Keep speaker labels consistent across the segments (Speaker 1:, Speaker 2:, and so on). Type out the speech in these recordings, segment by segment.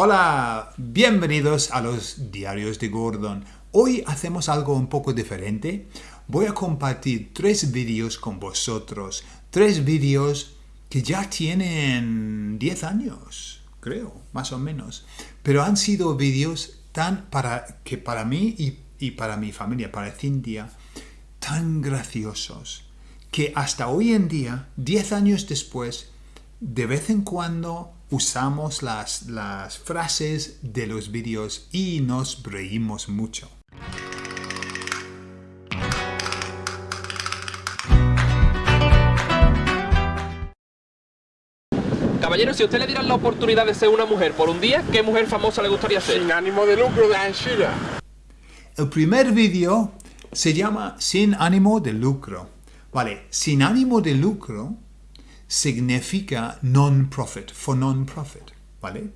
Speaker 1: Hola, bienvenidos a los diarios de Gordon. Hoy hacemos algo un poco diferente. Voy a compartir tres vídeos con vosotros. Tres vídeos que ya tienen 10 años, creo, más o menos. Pero han sido vídeos tan para que para mí y, y para mi familia, para Cintia, tan graciosos que hasta hoy en día, 10 años después, de vez en cuando usamos las, las frases de los vídeos y nos reímos mucho.
Speaker 2: Caballero, si a usted le dieran la oportunidad de ser una mujer por un día, ¿qué mujer famosa le gustaría ser?
Speaker 3: Sin ánimo de lucro de Anshira.
Speaker 1: El primer vídeo se llama Sin ánimo de lucro. Vale, sin ánimo de lucro significa non-profit, for non-profit, ¿vale?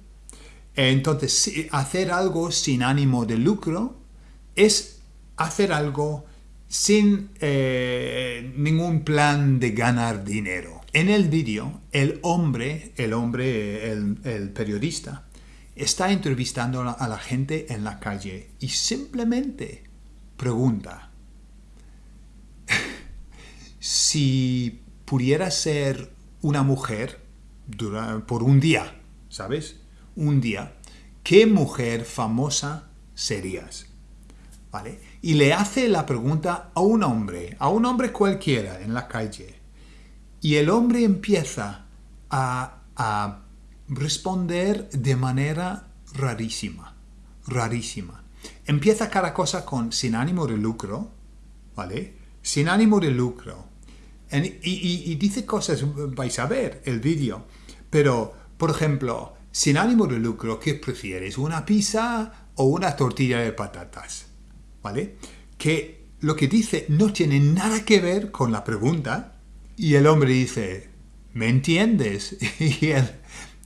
Speaker 1: Entonces, hacer algo sin ánimo de lucro es hacer algo sin eh, ningún plan de ganar dinero. En el vídeo, el hombre, el hombre, el, el periodista, está entrevistando a la gente en la calle y simplemente pregunta si pudiera ser una mujer por un día, ¿sabes? Un día. ¿Qué mujer famosa serías? ¿Vale? Y le hace la pregunta a un hombre, a un hombre cualquiera en la calle. Y el hombre empieza a, a responder de manera rarísima, rarísima. Empieza cada cosa con sin ánimo de lucro, ¿vale? Sin ánimo de lucro y, dice cosas, vais a ver el vídeo, pero, por ejemplo, sin ánimo de lucro, ¿qué prefieres? ¿Una pizza o una tortilla de patatas? ¿Vale? Que lo que dice no tiene nada que ver con la pregunta y el hombre dice, ¿me entiendes? Y el,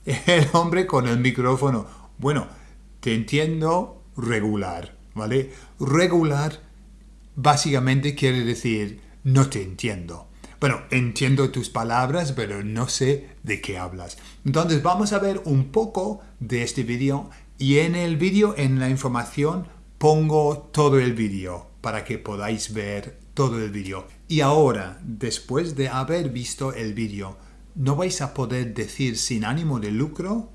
Speaker 1: el hombre con el micrófono, bueno, te entiendo regular, ¿vale? Regular básicamente quiere decir, no te entiendo. Bueno, entiendo tus palabras, pero no sé de qué hablas. Entonces vamos a ver un poco de este vídeo y en el vídeo, en la información, pongo todo el vídeo para que podáis ver todo el vídeo. Y ahora, después de haber visto el vídeo, no vais a poder decir sin ánimo de lucro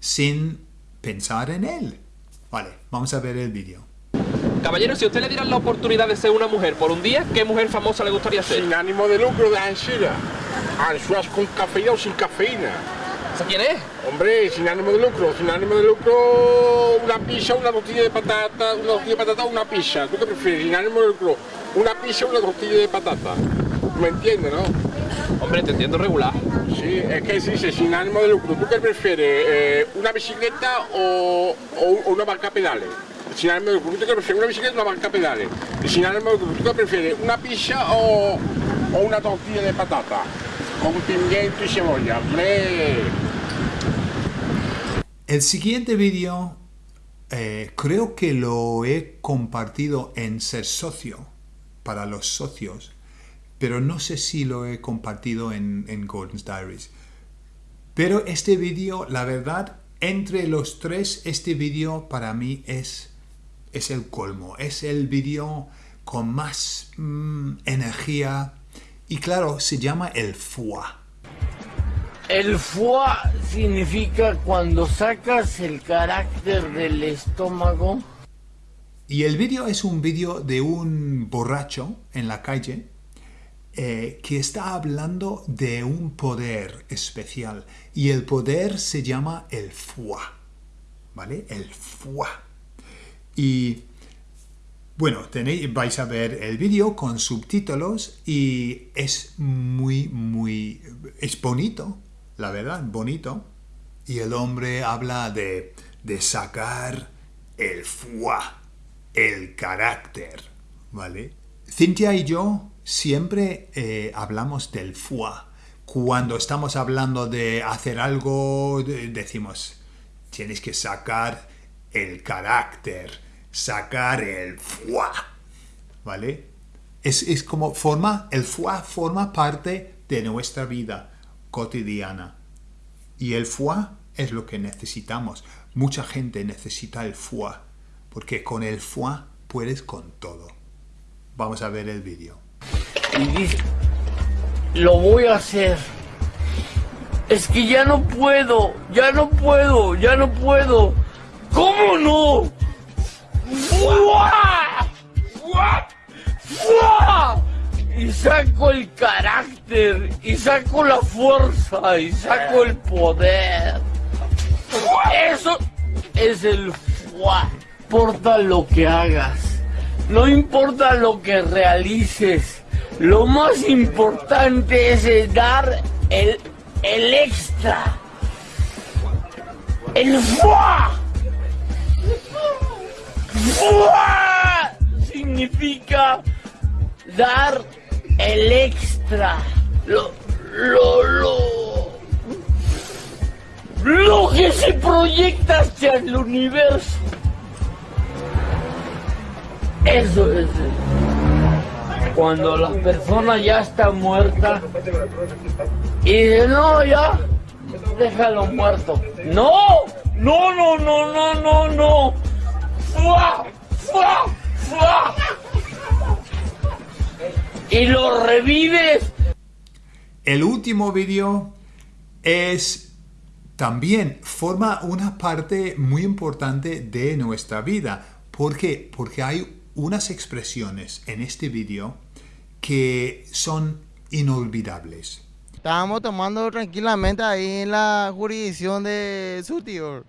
Speaker 1: sin pensar en él. Vale, vamos a ver el vídeo.
Speaker 2: Caballero, si usted le dieran la oportunidad de ser una mujer por un día, ¿qué mujer famosa le gustaría ser?
Speaker 3: Sin ánimo de lucro de Anshira. Ansuas con cafeína o sin cafeína.
Speaker 2: ¿Esa quién es?
Speaker 3: Hombre, sin ánimo de lucro. Sin ánimo de lucro, una pizza, una tortilla de patata, una tortilla de patata o una pizza. ¿Tú qué prefieres? Sin ánimo de lucro, una pizza o una tortilla de patata. ¿Me entiendes, no?
Speaker 2: Hombre, te entiendo regular.
Speaker 3: Sí, es que se dice sin ánimo de lucro. ¿Tú qué prefieres? Eh, ¿Una bicicleta o, o una barca pedales? Sin ánimo de lucro, ¿tú qué prefieres? ¿Una bicicleta o una banca pedales? Y sin ánimo de lucro, ¿tú qué prefieres? ¿Una pizza o, o una tortilla de patata? Con pimiento y cebolla. ¡Hombre!
Speaker 1: El siguiente vídeo eh, creo que lo he compartido en Ser Socio, para los socios, pero no sé si lo he compartido en, en Gordon's Diaries. Pero este vídeo, la verdad, entre los tres, este vídeo para mí es es el colmo, es el vídeo con más mm, energía y claro, se llama el foie.
Speaker 4: El foie significa cuando sacas el carácter del estómago.
Speaker 1: Y el vídeo es un vídeo de un borracho en la calle eh, que está hablando de un poder especial y el poder se llama el foie, ¿vale? El foie. Y bueno, tenéis, vais a ver el vídeo con subtítulos y es muy, muy, es bonito, la verdad, bonito. Y el hombre habla de, de sacar el foie, el carácter, ¿vale? Cintia y yo siempre eh, hablamos del foie. Cuando estamos hablando de hacer algo, decimos, tienes que sacar el carácter, sacar el foie, ¿vale? Es, como forma, el foie forma parte de nuestra vida cotidiana. Y el foie es lo que necesitamos mucha gente necesita el foie, porque con el foie puedes con todo. Vamos a ver el vídeo.
Speaker 4: y dice, lo voy a hacer. Es que ya no puedo, ya no puedo, ya no puedo. ¿Cómo no? Y saco el carácter, y saco la fuerza, y saco el poder. Eso es el fuá. Importa lo que hagas, no importa lo que realices, lo más importante es el dar el, el extra. El fuá. Significa dar el extra. Lo, lo, lo. Lo que se proyecta hacia el universo. Eso es. Cuando la persona ya está muerta y dice, no, ya, déjalo muerto. No, no, no, no, no, no, no. ¡Fua! ¡Fua! ¡Fua! Y lo revives
Speaker 1: El último vídeo es también forma una parte muy importante de nuestra vida. ¿Por qué? Porque hay unas expresiones en este vídeo que son inolvidables.
Speaker 5: Estábamos tomando tranquilamente ahí en la jurisdicción de su tío.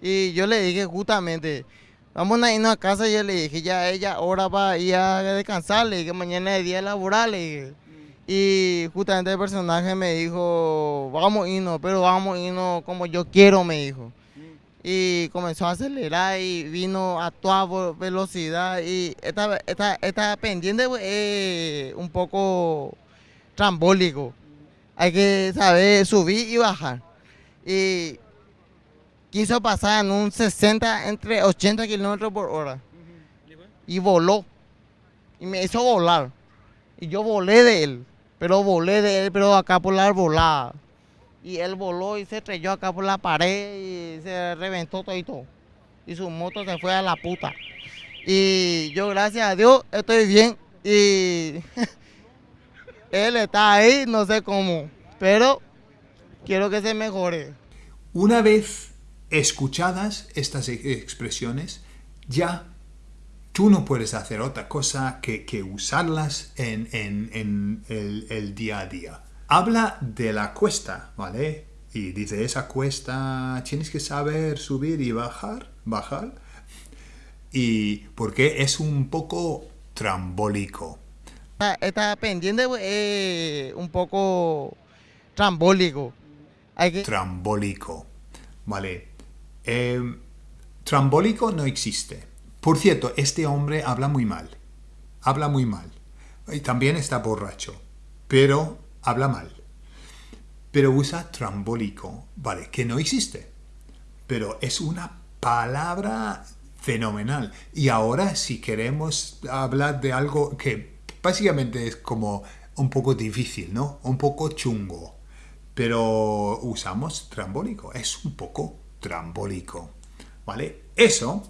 Speaker 5: Y yo le dije justamente, vamos a irnos a casa. Y yo le dije, ya ella ahora va a ir a descansar. Le dije, mañana es día laboral. le. Y justamente el personaje me dijo, vamos a irnos, pero vamos a irnos como yo quiero, me dijo. Y comenzó a acelerar y vino a toda velocidad. Y esta, esta, esta pendiente pues, es un poco trambólico. Hay que saber subir y bajar. Y quiso pasar en un 60, entre 80 kilómetros por hora. Y voló. Y me hizo volar. Y yo volé de él. Pero volé de él, pero acá por la arbolada. Y él voló y se estrelló acá por la pared y se reventó todo y todo. Y su moto se fue a la puta. Y yo, gracias a Dios, estoy bien. Y él está ahí, no sé cómo. Pero quiero que se mejore.
Speaker 1: Una vez escuchadas estas e- expresiones, ya tú no puedes hacer otra cosa que, que usarlas en, en- en el, el día a día. Habla de la cuesta, ¿vale? Y dice, esa cuesta tienes que saber subir y bajar, bajar. Y porque es un poco trambólico.
Speaker 5: Esta pendiente es un poco trambólico. Hay que...
Speaker 1: trambólico. Vale. Eh, trambólico no existe. Por cierto, este hombre habla muy mal. Habla muy mal. Y también está borracho. Pero habla mal. Pero usa trambólico. Vale, que no existe. Pero es una palabra fenomenal. Y ahora si queremos hablar de algo que básicamente es como un poco difícil, ¿no? Un poco chungo. Pero usamos trambólico. Es un poco trambólico. ¿Vale? Eso.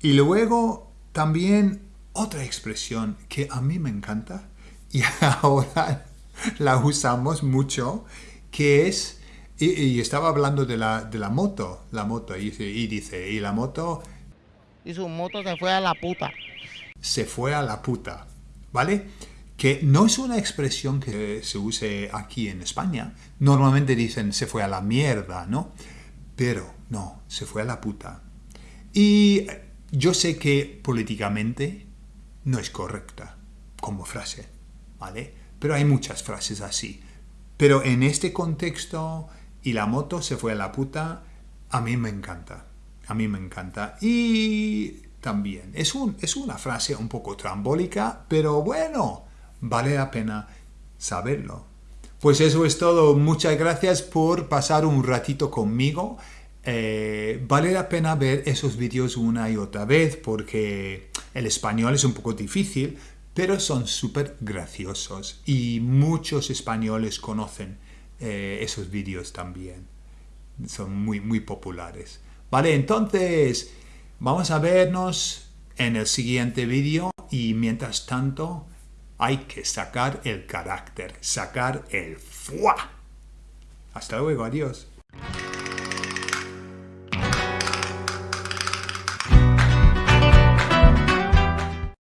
Speaker 1: Y luego también otra expresión que a mí me encanta y ahora la usamos mucho, que es, y, y estaba hablando de la, de la moto, la moto, y y dice, y la moto
Speaker 5: Y su moto se fue a la puta.
Speaker 1: se fue a la puta, ¿vale? Que no es una expresión que se use aquí en España. Normalmente dicen se fue a la mierda, ¿no? Pero no, se fue a la puta. Y yo sé que políticamente no es correcta como frase, ¿vale? Pero hay muchas frases así. Pero en este contexto, y la moto se fue a la puta, a mí me encanta. A mí me encanta. Y también es, un, es una frase un poco trambólica, pero bueno, vale la pena saberlo. Pues eso es todo. Muchas gracias por pasar un ratito conmigo. Eh, vale la pena ver esos vídeos una y otra vez porque el español es un poco difícil, pero son súper graciosos y muchos españoles conocen eh, esos vídeos también. Son muy, muy populares. Vale, entonces vamos a vernos en el siguiente vídeo y mientras tanto hay que sacar el carácter, sacar el fuá. Hasta luego, adiós.